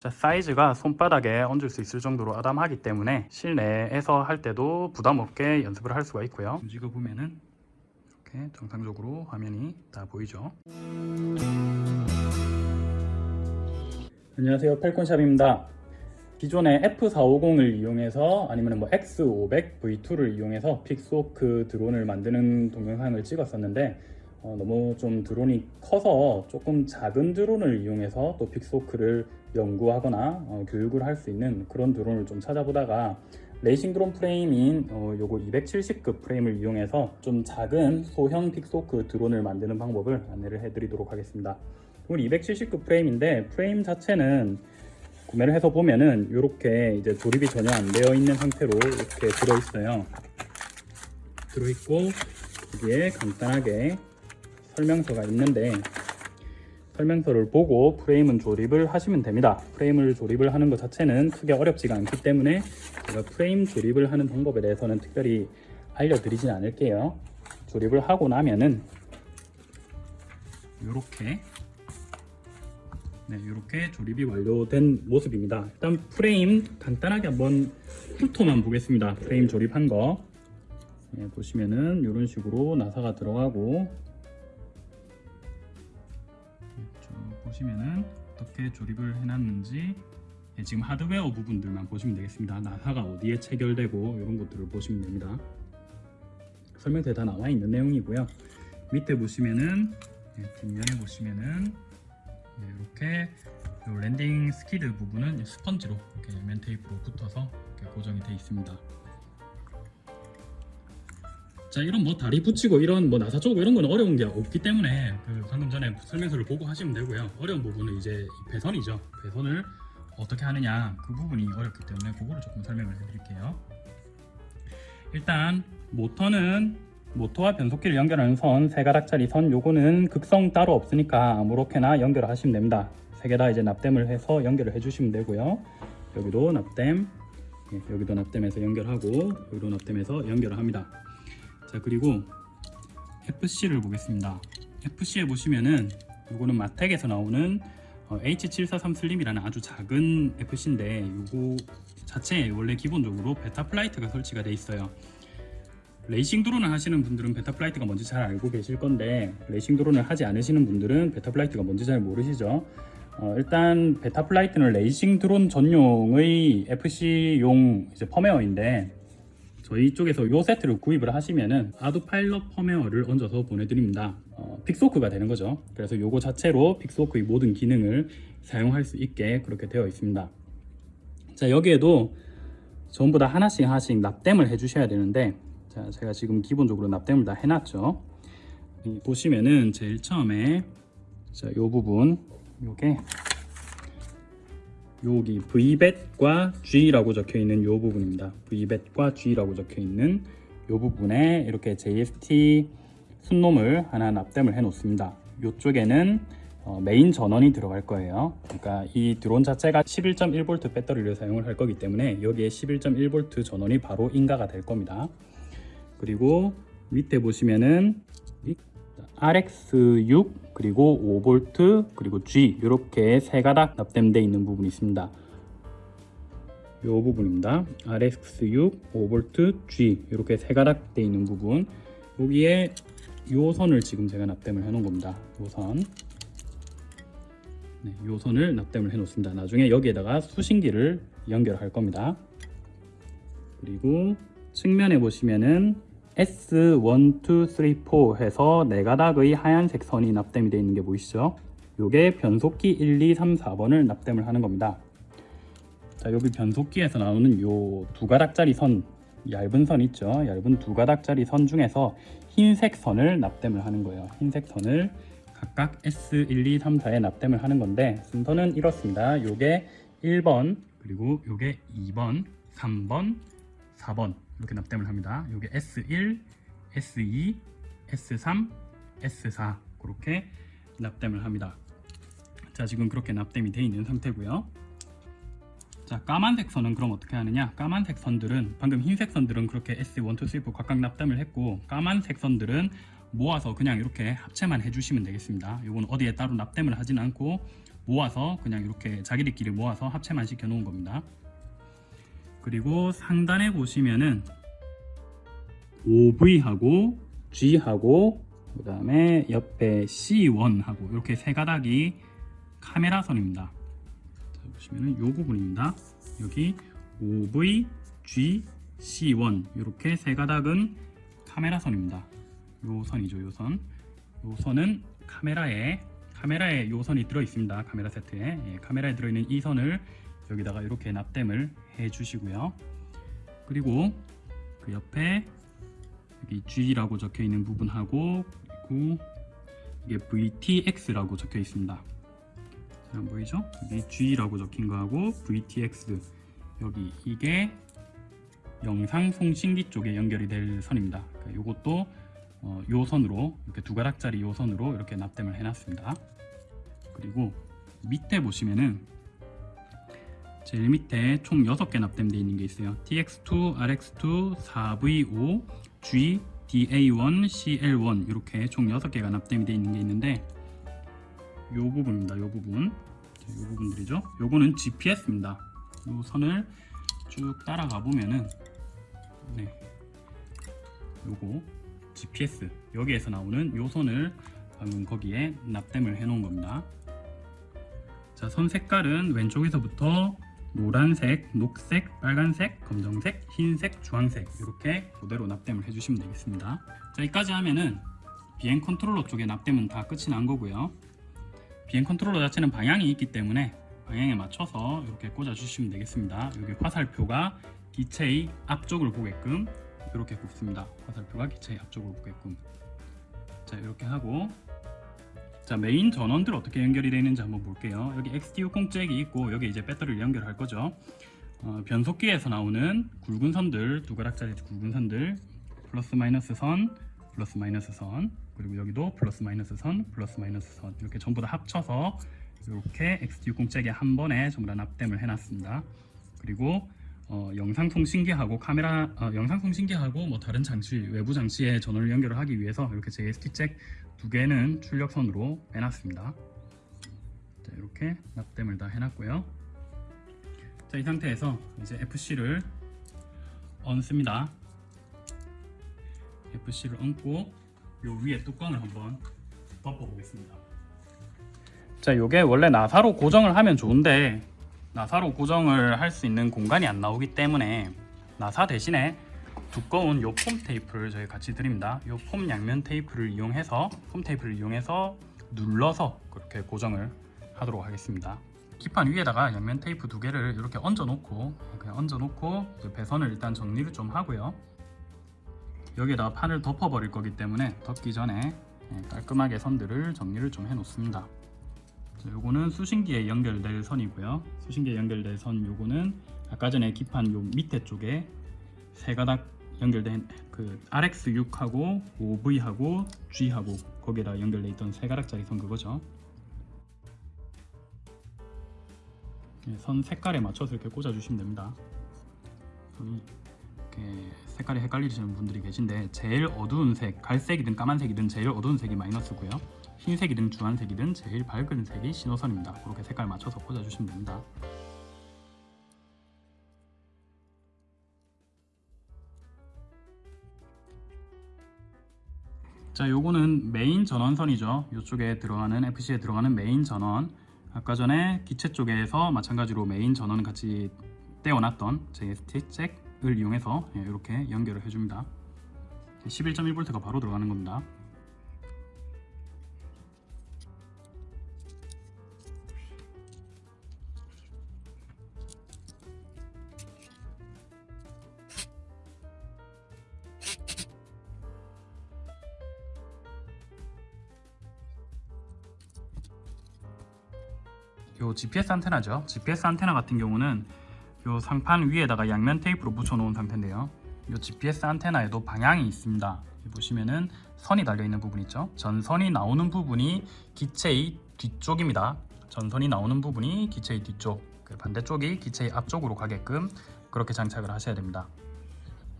자, 사이즈가 손바닥에 얹을 수 있을 정도로 아담하기 때문에 실내에서 할 때도 부담 없게 연습을 할 수가 있고요. 움직여 보면은 이렇게 정상적으로 화면이 다 보이죠. 안녕하세요, 펠콘샵입니다. 기존의 F450을 이용해서 아니면 뭐 X500 V2를 이용해서 Pixhawk 드론을 만드는 동영상을 찍었었는데 어, 너무 좀 드론이 커서 조금 작은 드론을 이용해서 또 Pixhawk를 연구하거나 어, 교육을 할 수 있는 그런 드론을 좀 찾아보다가 레이싱 드론 프레임인 어, 요거 270급 프레임을 이용해서 좀 작은 소형 Pixhawk 드론을 만드는 방법을 안내를 해드리도록 하겠습니다. 이건 270급 프레임인데 프레임 자체는 구매를 해서 보면은 이렇게 이제 조립이 전혀 안 되어 있는 상태로 이렇게 들어 있어요. 들어 있고 여기에 간단하게 설명서가 있는데 설명서를 보고 프레임은 조립을 하시면 됩니다. 프레임을 조립을 하는 것 자체는 크게 어렵지가 않기 때문에 제가 프레임 조립을 하는 방법에 대해서는 특별히 알려드리진 않을게요. 조립을 하고 나면은 이렇게 네, 이렇게 조립이 완료된 모습입니다. 일단 프레임 간단하게 한번 훑어만 보겠습니다. 프레임 조립한 거 네, 보시면은 이런 식으로 나사가 들어가고 보시면은 어떻게 조립을 해놨는지 네, 지금 하드웨어 부분들만 보시면 되겠습니다. 나사가 어디에 체결되고 이런 것들을 보시면 됩니다. 설명서에 다 나와 있는 내용이고요. 밑에 보시면은 네, 뒷면에 보시면은 네, 이렇게 요 landing skid 부분은 스펀지로 이렇게 면 테이프로 붙어서 이렇게 고정이 되어 있습니다. 자 이런 뭐 다리 붙이고 이런 뭐 나사 쪼고 이런 건 어려운 게 없기 때문에 그 방금 전에 설명서를 보고 하시면 되고요. 어려운 부분은 이제 이 배선이죠. 배선을 어떻게 하느냐 그 부분이 어렵기 때문에 그거를 조금 설명을 해드릴게요. 일단 모터는 모터와 변속기를 연결하는 선, 세 가닥짜리 선 요거는 극성 따로 없으니까 아무렇게나 연결을 하시면 됩니다. 세 개 다 이제 납땜을 해서 연결을 해주시면 되고요. 여기도 납땜, 예, 여기도 납땜해서 연결하고 여기도 납땜해서 연결을 합니다. 자 그리고 FC를 보겠습니다. FC에 보시면은 요거는 Matek에서 나오는 어, H743 Slim이라는 아주 작은 FC인데 요거 자체에 원래 기본적으로 Betaflight가 설치가 돼 있어요. 레이싱 드론을 하시는 분들은 Betaflight가 뭔지 잘 알고 계실 건데 레이싱 드론을 하지 않으시는 분들은 Betaflight가 뭔지 잘 모르시죠 어, 일단 Betaflight는 레이싱 드론 전용의 FC용 이제 펌웨어인데 저희 쪽에서 이 세트를 구입을 하시면은 ArduPilot 펌웨어를 얹어서 보내드립니다. 어, Pixhawk가 되는 거죠. 그래서 이거 자체로 Pixhawk의 모든 기능을 사용할 수 있게 그렇게 되어 있습니다. 자 여기에도 전부 다 하나씩 하나씩 납땜을 해 주셔야 되는데 자, 제가 지금 기본적으로 납땜을 다 해놨죠. 보시면은 제일 처음에 자, 요 부분 요게 여기 V벳과 G라고 적혀 있는 요 부분입니다. V벳과 G라고 적혀 있는 요 부분에 이렇게 JST 순놈을 하나 납땜을 해 놓습니다. 요쪽에는 어, 메인 전원이 들어갈 거예요. 그러니까 이 드론 자체가 11.1V 배터리를 사용을 할 거기 때문에 여기에 11.1V 전원이 바로 인가가 될 겁니다. 그리고 밑에 보시면은 RX6 그리고 5V 그리고 G 이렇게 세 가닥 납땜되어 있는 부분이 있습니다. 이 부분입니다. RX6, 5V, G 이렇게 세 가닥 되어 있는 부분 여기에 요 선을 지금 제가 납땜을 해 놓은 겁니다. 요 선. 네, 요 선을 납땜을 해 놓습니다. 나중에 여기에다가 수신기를 연결할 겁니다. 그리고 측면에 보시면은 S1, 2, 3, 4 해서 네 가닥의 하얀색 선이 납땜이 되어 있는 게 보이시죠? 요게 변속기 1, 2, 3, 4번을 납땜을 하는 겁니다. 자, 여기 변속기에서 나오는 요 두 가닥짜리 선, 얇은 선 있죠? 얇은 두 가닥짜리 선 중에서 흰색 선을 납땜을 하는 거예요. 흰색 선을 각각 S1, 2, 3, 4에 납땜을 하는 건데 순서는 이렇습니다. 요게 1번, 그리고 요게 2번, 3번, 4번 이렇게 납땜을 합니다. 이게 S1, S2, S3, S4 그렇게 납땜을 합니다. 자 지금 그렇게 납땜이 되어 있는 상태고요. 자 까만색 선은 그럼 어떻게 하느냐 까만색 선들은 방금 흰색 선들은 그렇게 S1, 2, 3, 4 각각 납땜을 했고 까만색 선들은 모아서 그냥 이렇게 합체만 해주시면 되겠습니다. 이건 어디에 따로 납땜을 하진 않고 모아서 그냥 이렇게 자기들끼리 모아서 합체만 시켜 놓은 겁니다. 그리고 상단에 보시면은 OV하고 G하고 그 다음에 옆에 C1하고 이렇게 세 가닥이 카메라 선입니다. 자, 보시면은 이 부분입니다. 여기 OV, G, C1 이렇게 세 가닥은 카메라 선입니다. 요 선이죠, 요 선. 요 선은 카메라에 카메라에 요 선이 들어 있습니다. 카메라 세트에 예, 카메라에 들어 있는 이 선을 여기다가 이렇게 납땜을 해 주시고요. 그리고 그 옆에 여기 G라고 적혀 있는 부분하고 그리고 이게 VTX라고 적혀 있습니다. 잘 보이죠? 여기 G라고 적힌 거하고 VTX 여기 이게 영상 송신기 쪽에 연결이 될 선입니다. 그러니까 이것도 어, 요 선으로 이렇게 두 가닥짜리 요 선으로 이렇게 납땜을 해놨습니다. 그리고 밑에 보시면은 제일 밑에 총 6개 납땜되어 있는 게 있어요. TX2, RX2, 4V5, G, DA1, CL1 이렇게 총 6개가 납땜이 되어 있는 게 있는데 요 부분입니다. 요 부분. 자, 요 부분들이죠. 요거는 GPS입니다. 요 선을 쭉 따라가 보면은 네. 요거 GPS 여기에서 나오는 요 선을 방금 거기에 납땜을 해 놓은 겁니다. 자, 선 색깔은 왼쪽에서부터 노란색, 녹색, 빨간색, 검정색, 흰색, 주황색 이렇게 그대로 납땜을 해주시면 되겠습니다. 자, 여기까지 하면은 비행 컨트롤러 쪽에 납땜은 다 끝이 난 거고요. 비행 컨트롤러 자체는 방향이 있기 때문에 방향에 맞춰서 이렇게 꽂아 주시면 되겠습니다. 여기 화살표가 기체의 앞쪽을 보게끔 이렇게 꽂습니다. 화살표가 기체의 앞쪽을 보게끔 자 이렇게 하고 자 메인 전원들 어떻게 연결이 되는지 한번 볼게요. 여기 XT60 잭이 있고 여기 이제 배터리를 연결할 거죠. 어, 변속기에서 나오는 굵은 선들 두 가닥짜리 굵은 선들 플러스 마이너스 선 플러스 마이너스 선 그리고 여기도 플러스 마이너스 선 플러스 마이너스 선 이렇게 전부 다 합쳐서 이렇게 XT60 잭에 한 번에 전부 다 납땜을 해놨습니다. 그리고 어, 영상 통신기하고 카메라 어, 영상 통신기하고 뭐 다른 장치 외부 장치에 전원을 연결을 하기 위해서 이렇게 JST 잭 두 개는 출력선으로 빼놨습니다. 자, 이렇게 납땜을 다 해놨고요. 자, 이 상태에서 이제 FC를 얹습니다. FC를 얹고 요 위에 뚜껑을 한번 덮어 보겠습니다. 자, 요게 원래 나사로 고정을 하면 좋은데 나사로 고정을 할 수 있는 공간이 안 나오기 때문에 나사 대신에 두꺼운 요 폼 테이프를 저희 같이 드립니다. 요 폼 양면 테이프를 이용해서 폼 테이프를 이용해서 눌러서 그렇게 고정을 하도록 하겠습니다. 기판 위에다가 양면 테이프 두 개를 이렇게 얹어 놓고 그냥 얹어 놓고 배선을 일단 정리를 좀 하고요. 여기에다가 판을 덮어 버릴 거기 때문에 덮기 전에 깔끔하게 선들을 정리를 좀 해 놓습니다. 자, 요거는 수신기에 연결될 선이고요. 수신기에 연결될 선 요거는 아까 전에 기판 요 밑에 쪽에 세 가닥 연결된 그 RX6하고 OV하고 G하고 거기에다 연결돼 있던 세 가닥짜리 선 그거죠. 네, 선 색깔에 맞춰서 이렇게 꽂아 주시면 됩니다. 색깔이 헷갈리시는 분들이 계신데 제일 어두운 색, 갈색이든 까만색이든 제일 어두운 색이 마이너스고요. 흰색이든 주황색이든 제일 밝은 색이 신호선입니다. 그렇게 색깔 맞춰서 꽂아주시면 됩니다. 자, 요거는 메인 전원선이죠. 이쪽에 들어가는 FC에 들어가는 메인 전원. 아까 전에 기체 쪽에서 마찬가지로 메인 전원 같이 떼어놨던 JST 잭 을 이용해서 이렇게 연결을 해줍니다. 11.1V가 바로 들어가는 겁니다. 요 GPS 안테나죠. GPS 안테나 같은 경우는 요 상판 위에다가 양면 테이프로 붙여 놓은 상태인데요. 요 GPS 안테나에도 방향이 있습니다. 보시면은 선이 달려 있는 부분 있죠. 전선이 나오는 부분이 기체의 뒤쪽입니다. 전선이 나오는 부분이 기체의 뒤쪽, 그 반대쪽이 기체의 앞쪽으로 가게끔 그렇게 장착을 하셔야 됩니다.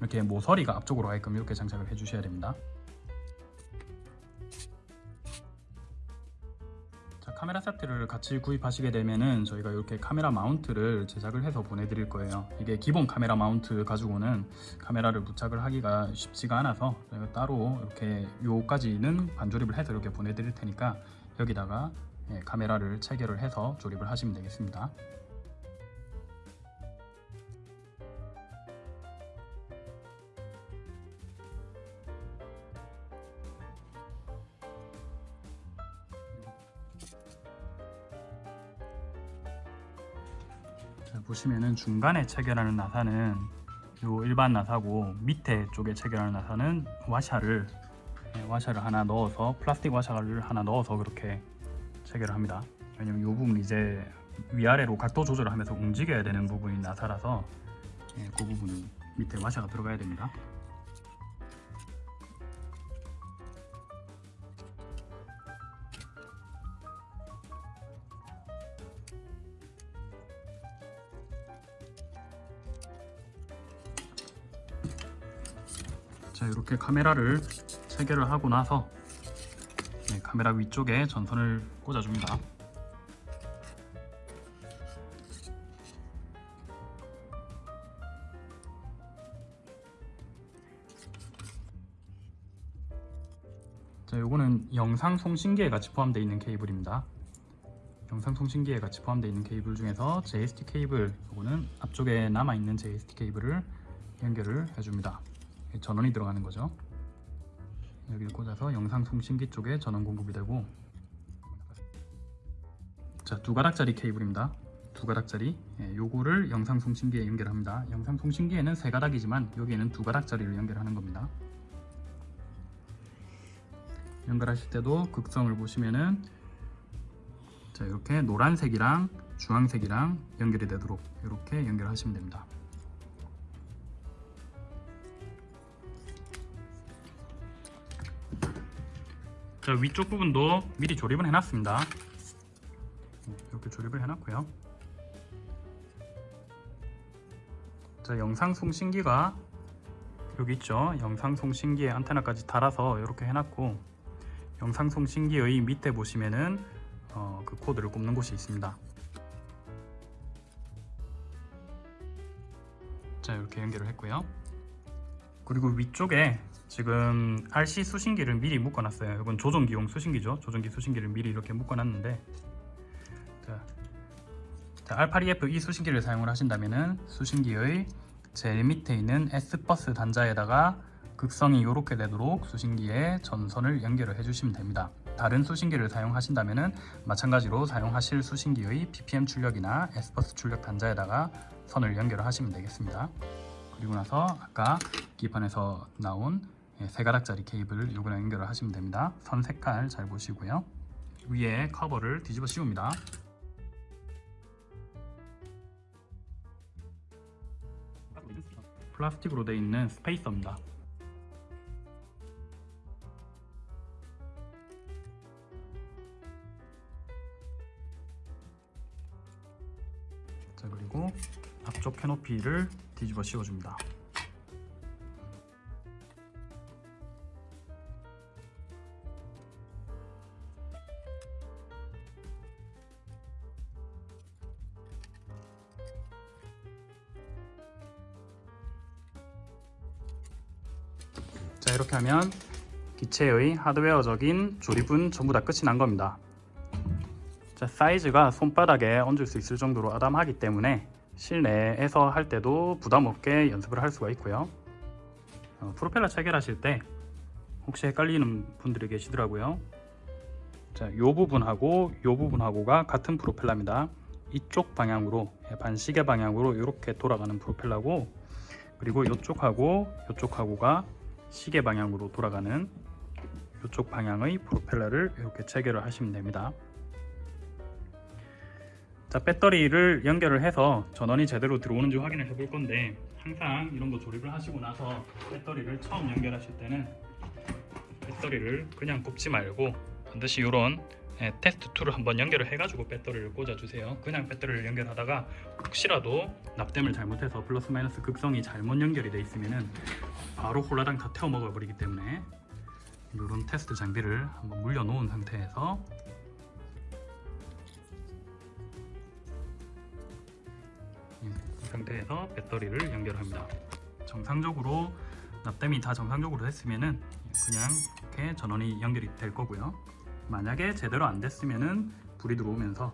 이렇게 모서리가 앞쪽으로 가게끔 이렇게 장착을 해주셔야 됩니다. 카메라 세트를 같이 구입하시게 되면은 저희가 이렇게 카메라 마운트를 제작을 해서 보내드릴 거예요. 이게 기본 카메라 마운트 가지고는 카메라를 부착을 하기가 쉽지가 않아서 저희가 따로 이렇게 요까지는 반조립을 해서 이렇게 보내드릴 테니까 여기다가 예, 카메라를 체결을 해서 조립을 하시면 되겠습니다. 보시면은 중간에 체결하는 나사는 요 일반 나사고 밑에 쪽에 체결하는 나사는 와샤를 예, 와샤를 하나 넣어서 플라스틱 와샤를 하나 넣어서 그렇게 체결을 합니다. 왜냐면 이 부분 이제 위아래로 각도 조절을 하면서 움직여야 되는 부분이 나사라서 예, 그 부분이 밑에 와샤가 들어가야 됩니다. 이렇게 카메라를 체결을 하고 나서 네, 카메라 위쪽에 전선을 꽂아줍니다. 자 요거는 영상 송신기에 같이 포함되어 있는 케이블입니다. 영상 송신기에 같이 포함되어 있는 케이블 중에서 JST 케이블 요거는 앞쪽에 남아있는 JST 케이블을 연결을 해줍니다. 전원이 들어가는 거죠. 여기를 꽂아서 영상 송신기 쪽에 전원 공급이 되고 자두 가닥짜리 케이블입니다. 두 가닥짜리 예, 요거를 영상 송신기에 연결합니다. 영상 송신기에는 세 가닥이지만 여기에는 두 가닥짜리를 연결하는 겁니다. 연결하실 때도 극성을 보시면은 자 이렇게 노란색이랑 주황색이랑 연결이 되도록 이렇게 연결하시면 됩니다. 자 위쪽 부분도 미리 조립을 해놨습니다. 이렇게 조립을 해놨고요. 자 영상 송신기가 여기 있죠. 영상 송신기에 안테나까지 달아서 이렇게 해놨고 영상 송신기의 밑에 보시면은 어, 그 코드를 꼽는 곳이 있습니다. 자 이렇게 연결을 했고요. 그리고 위쪽에 지금 RC 수신기를 미리 묶어놨어요. 이건 조종기용 수신기죠. 조종기 수신기를 미리 이렇게 묶어놨는데 자, 자, R82F 이 수신기를 사용을 하신다면은 수신기의 제일 밑에 있는 S버스 단자에다가 극성이 이렇게 되도록 수신기에 전선을 연결을 해주시면 됩니다. 다른 수신기를 사용하신다면 마찬가지로 사용하실 수신기의 PPM 출력이나 S버스 출력 단자에다가 선을 연결을 하시면 되겠습니다. 그리고 나서 아까 기판에서 나온 예, 세 가닥짜리 케이블을 요거랑 연결을 하시면 됩니다. 선 색깔 잘 보시고요. 위에 커버를 뒤집어 씌웁니다. 플라스틱으로 되어 있는 스페이서입니다. 자 그리고 앞쪽 캐노피를 뒤집어 씌워줍니다. 자 이렇게 하면 기체의 하드웨어적인 조립은 전부 다 끝이 난 겁니다. 자, 사이즈가 손바닥에 얹을 수 있을 정도로 아담하기 때문에 실내에서 할 때도 부담 없게 연습을 할 수가 있고요. 어, 프로펠러 체결하실 때 혹시 헷갈리는 분들이 계시더라고요. 자, 요 부분하고 요 부분하고가 같은 프로펠러입니다. 이쪽 방향으로 예, 반시계 방향으로 이렇게 돌아가는 프로펠러고 그리고 이쪽하고 이쪽하고가 시계 방향으로 돌아가는 이쪽 방향의 프로펠러를 이렇게 체결을 하시면 됩니다. 자 배터리를 연결을 해서 전원이 제대로 들어오는지 확인을 해 볼 건데 항상 이런 거 조립을 하시고 나서 배터리를 처음 연결하실 때는 배터리를 그냥 꼽지 말고 반드시 이런 예, 테스트 2를 한번 연결을 해가지고 배터리를 꽂아주세요. 그냥 배터리를 연결하다가 혹시라도 납땜을 잘못해서 플러스 마이너스 극성이 잘못 연결이 돼 있으면 바로 홀라당 다 태워 먹어 버리기 때문에 이런 테스트 장비를 한번 물려 놓은 상태에서 이 상태에서 배터리를 연결합니다. 정상적으로 납땜이 다 정상적으로 됐으면 그냥 이렇게 전원이 연결이 될 거고요. 만약에 제대로 안 됐으면은 불이 들어오면서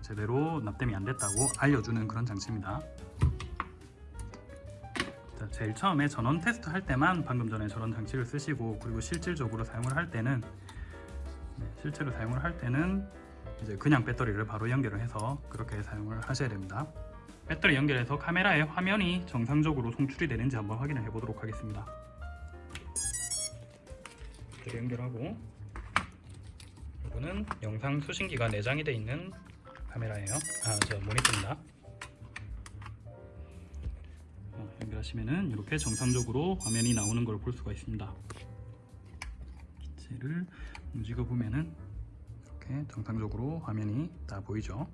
제대로 납땜이 안 됐다고 알려주는 그런 장치입니다. 자, 제일 처음에 전원 테스트 할 때만 방금 전에 저런 장치를 쓰시고 그리고 실질적으로 사용을 할 때는 네, 실제로 사용을 할 때는 이제 그냥 배터리를 바로 연결을 해서 그렇게 사용을 하셔야 됩니다. 배터리 연결해서 카메라의 화면이 정상적으로 송출이 되는지 한번 확인을 해보도록 하겠습니다. 연결하고 이거는 영상 수신기가 내장이 되어 있는 카메라예요. 아, 저 모니터입니다. 어, 연결하시면은 이렇게 정상적으로 화면이 나오는 걸 볼 수가 있습니다. 기체를 움직여 보면은 이렇게 정상적으로 화면이 다 보이죠.